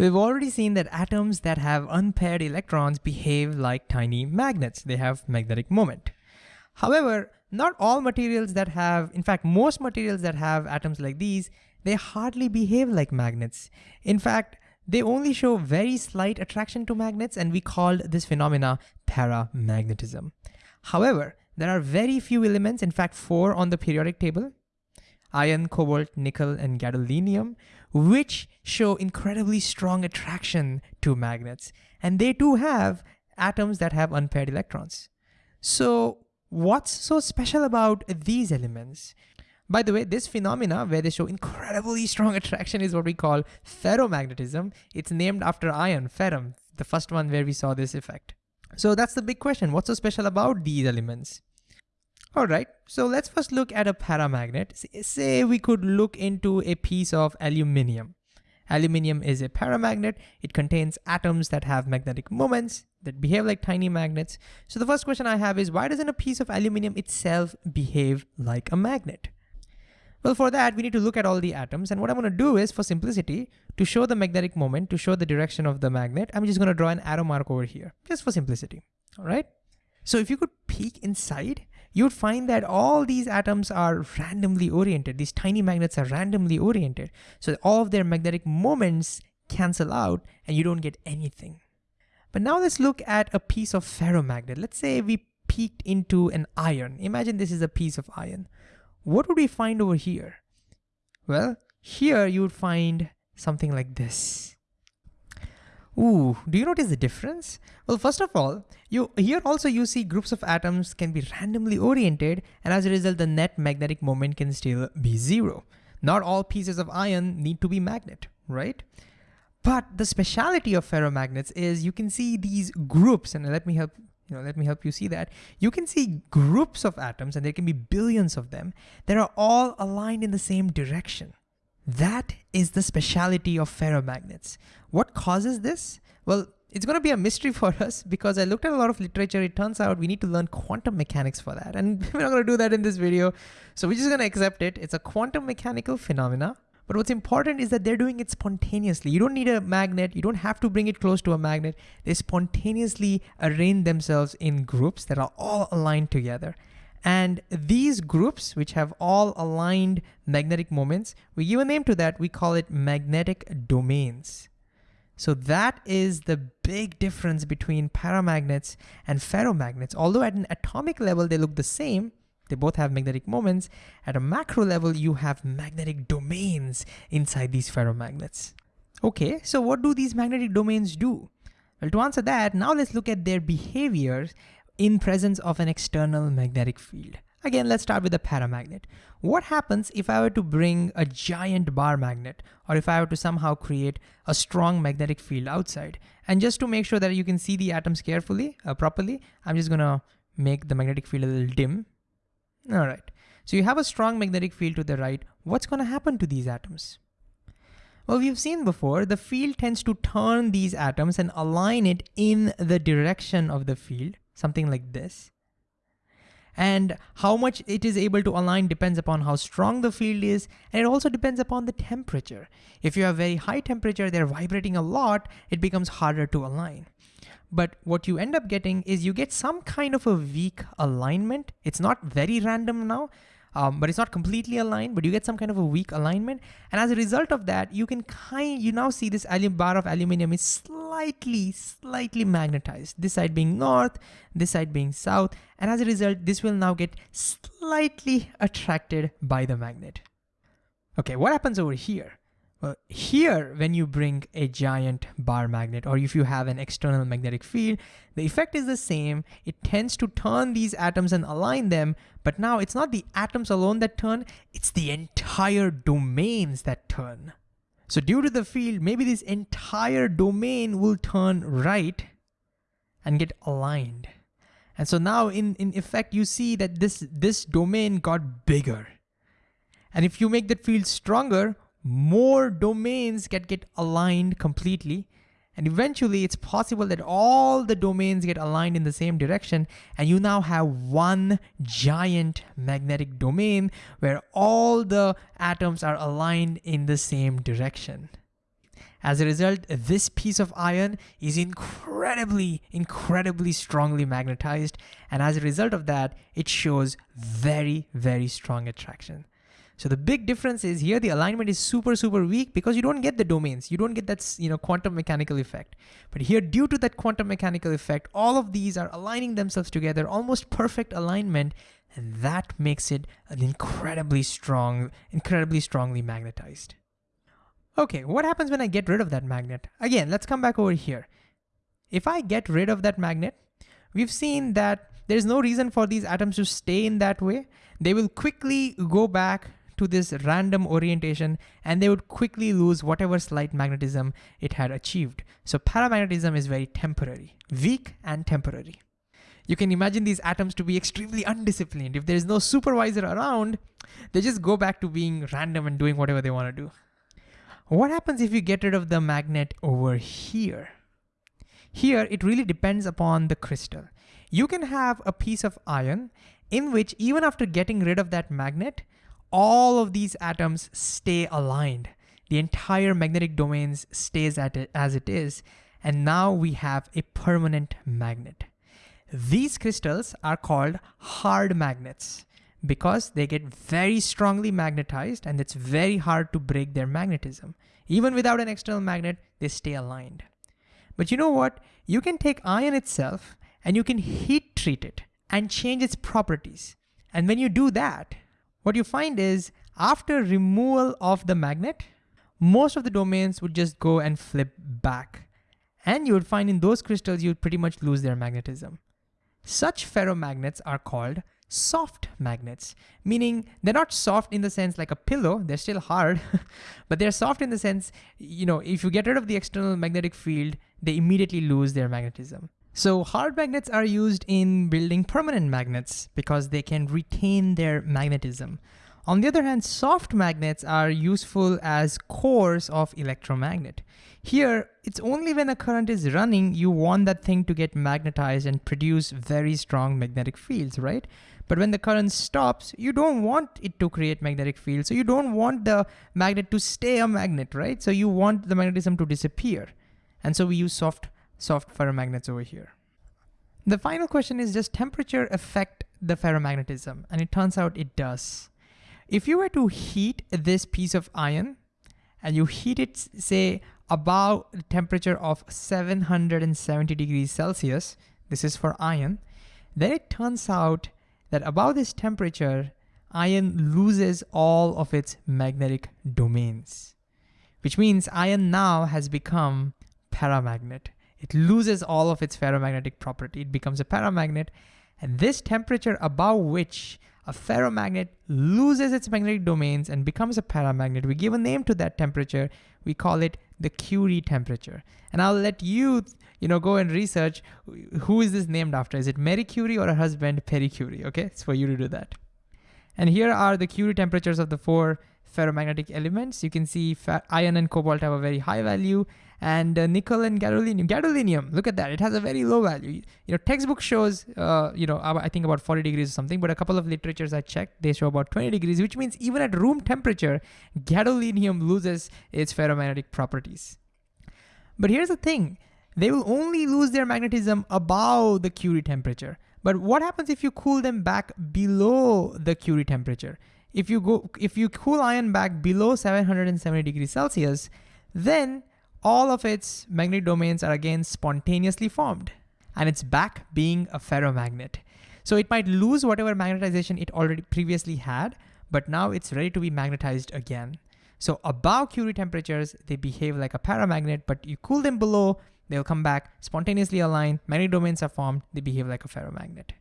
We've already seen that atoms that have unpaired electrons behave like tiny magnets. They have magnetic moment. However, not all materials that have, in fact, most materials that have atoms like these, they hardly behave like magnets. In fact, they only show very slight attraction to magnets and we called this phenomena paramagnetism. However, there are very few elements, in fact, four on the periodic table, iron, cobalt, nickel, and gadolinium, which show incredibly strong attraction to magnets. And they too have atoms that have unpaired electrons. So what's so special about these elements? By the way, this phenomena where they show incredibly strong attraction is what we call ferromagnetism. It's named after iron, ferrum, the first one where we saw this effect. So that's the big question. What's so special about these elements? All right, so let's first look at a paramagnet. Say we could look into a piece of aluminium. Aluminium is a paramagnet. It contains atoms that have magnetic moments that behave like tiny magnets. So the first question I have is why doesn't a piece of aluminium itself behave like a magnet? Well, for that, we need to look at all the atoms. And what I'm gonna do is, for simplicity, to show the magnetic moment, to show the direction of the magnet, I'm just gonna draw an arrow mark over here, just for simplicity, all right? So if you could peek inside, you'd find that all these atoms are randomly oriented. These tiny magnets are randomly oriented. So all of their magnetic moments cancel out and you don't get anything. But now let's look at a piece of ferromagnet. Let's say we peeked into an iron. Imagine this is a piece of iron. What would we find over here? Well, here you would find something like this. Ooh, do you notice the difference? Well, first of all, you here also you see groups of atoms can be randomly oriented and as a result the net magnetic moment can still be zero. Not all pieces of iron need to be magnet, right? But the speciality of ferromagnets is you can see these groups and let me help you know, let me help you see that. You can see groups of atoms and there can be billions of them that are all aligned in the same direction. That is the speciality of ferromagnets. What causes this? Well, it's going to be a mystery for us because I looked at a lot of literature. It turns out we need to learn quantum mechanics for that. And we're not going to do that in this video. So we're just going to accept it. It's a quantum mechanical phenomena. But what's important is that they're doing it spontaneously. You don't need a magnet. You don't have to bring it close to a magnet. They spontaneously arrange themselves in groups that are all aligned together. And these groups, which have all aligned magnetic moments, we give a name to that. We call it magnetic domains. So that is the big difference between paramagnets and ferromagnets. Although at an atomic level, they look the same, they both have magnetic moments. At a macro level, you have magnetic domains inside these ferromagnets. Okay, so what do these magnetic domains do? Well, to answer that, now let's look at their behaviors in presence of an external magnetic field. Again, let's start with the paramagnet. What happens if I were to bring a giant bar magnet or if I were to somehow create a strong magnetic field outside? And just to make sure that you can see the atoms carefully, uh, properly, I'm just gonna make the magnetic field a little dim. All right, so you have a strong magnetic field to the right. What's gonna happen to these atoms? Well, we've seen before, the field tends to turn these atoms and align it in the direction of the field something like this. And how much it is able to align depends upon how strong the field is, and it also depends upon the temperature. If you have very high temperature, they're vibrating a lot, it becomes harder to align. But what you end up getting is you get some kind of a weak alignment. It's not very random now, um, but it's not completely aligned, but you get some kind of a weak alignment. And as a result of that, you can kind, you now see this bar of aluminum is slightly, slightly magnetized. This side being north, this side being south. And as a result, this will now get slightly attracted by the magnet. Okay, what happens over here? Well, here, when you bring a giant bar magnet or if you have an external magnetic field, the effect is the same. It tends to turn these atoms and align them, but now it's not the atoms alone that turn, it's the entire domains that turn. So due to the field, maybe this entire domain will turn right and get aligned. And so now in, in effect, you see that this, this domain got bigger. And if you make that field stronger, more domains get, get aligned completely. And eventually it's possible that all the domains get aligned in the same direction and you now have one giant magnetic domain where all the atoms are aligned in the same direction. As a result, this piece of iron is incredibly, incredibly strongly magnetized. And as a result of that, it shows very, very strong attraction. So the big difference is here the alignment is super, super weak because you don't get the domains. You don't get that you know, quantum mechanical effect. But here, due to that quantum mechanical effect, all of these are aligning themselves together, almost perfect alignment. And that makes it an incredibly strong, incredibly strongly magnetized. Okay, what happens when I get rid of that magnet? Again, let's come back over here. If I get rid of that magnet, we've seen that there's no reason for these atoms to stay in that way. They will quickly go back to this random orientation and they would quickly lose whatever slight magnetism it had achieved. So paramagnetism is very temporary, weak and temporary. You can imagine these atoms to be extremely undisciplined. If there's no supervisor around, they just go back to being random and doing whatever they want to do. What happens if you get rid of the magnet over here? Here, it really depends upon the crystal. You can have a piece of iron in which even after getting rid of that magnet, all of these atoms stay aligned. The entire magnetic domains stays at it as it is. And now we have a permanent magnet. These crystals are called hard magnets because they get very strongly magnetized and it's very hard to break their magnetism. Even without an external magnet, they stay aligned. But you know what? You can take iron itself and you can heat treat it and change its properties. And when you do that, what you find is after removal of the magnet, most of the domains would just go and flip back. And you would find in those crystals, you would pretty much lose their magnetism. Such ferromagnets are called soft magnets, meaning they're not soft in the sense like a pillow, they're still hard, but they're soft in the sense, you know, if you get rid of the external magnetic field, they immediately lose their magnetism. So hard magnets are used in building permanent magnets because they can retain their magnetism. On the other hand, soft magnets are useful as cores of electromagnet. Here, it's only when a current is running you want that thing to get magnetized and produce very strong magnetic fields, right? But when the current stops, you don't want it to create magnetic fields. So you don't want the magnet to stay a magnet, right? So you want the magnetism to disappear. And so we use soft soft ferromagnets over here. The final question is does temperature affect the ferromagnetism? And it turns out it does. If you were to heat this piece of iron and you heat it, say, about the temperature of 770 degrees Celsius, this is for iron, then it turns out that above this temperature, iron loses all of its magnetic domains, which means iron now has become paramagnet. It loses all of its ferromagnetic property. It becomes a paramagnet. And this temperature above which a ferromagnet loses its magnetic domains and becomes a paramagnet, we give a name to that temperature. We call it the Curie temperature. And I'll let you, you know, go and research who is this named after. Is it Marie Curie or her husband Pierre Curie? Okay, it's for you to do that. And here are the Curie temperatures of the four ferromagnetic elements. You can see iron and cobalt have a very high value and uh, nickel and gadolinium. Gadolinium, look at that, it has a very low value. You know, textbook shows, uh, you know, I think about 40 degrees or something, but a couple of literatures I checked, they show about 20 degrees, which means even at room temperature, gadolinium loses its ferromagnetic properties. But here's the thing, they will only lose their magnetism above the Curie temperature. But what happens if you cool them back below the Curie temperature? If you go, if you cool iron back below 770 degrees Celsius, then all of its magnetic domains are again spontaneously formed and it's back being a ferromagnet. So it might lose whatever magnetization it already previously had, but now it's ready to be magnetized again. So above Curie temperatures, they behave like a paramagnet, but you cool them below, they'll come back, spontaneously align, magnetic domains are formed, they behave like a ferromagnet.